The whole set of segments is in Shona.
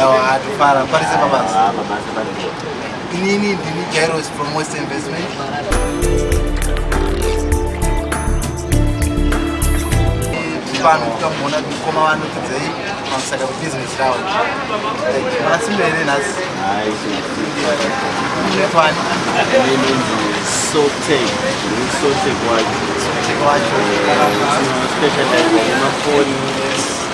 Adufara, what is Babas? Inini Dini Cairo is from West Investment. pano takamuona mukoma vanotidzei pamusaka kwebizinesi ravo manasimbe here nhasi nepani sotec sotec wacho eh, specialize mumafoni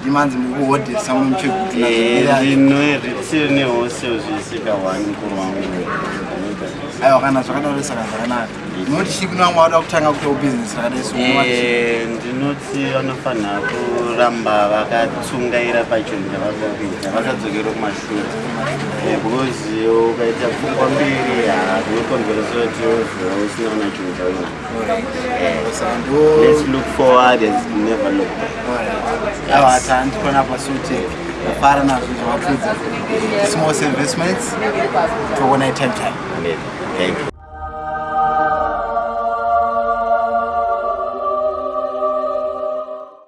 ndimanzi mukuode samuchegutinzino eh, eritsiri nehose zvisika 1 kurwangu aiwa kana zvakadaro saka zvakanaka noti chii kuna vamwe vada kutanga kutawo bhizinesi rakadaisi ndinoti vanofanira eh, kuramba vakatsungaira pachinhu chavakakuita vakadzokera kumashure eh, bhikozi ukaita pfungwa mbiri hazvinokonveresoti ozova usina una chinhu chaunaoo forward never look aa tandikona pasotei the foreigners which work with small investments for one I time Thank you.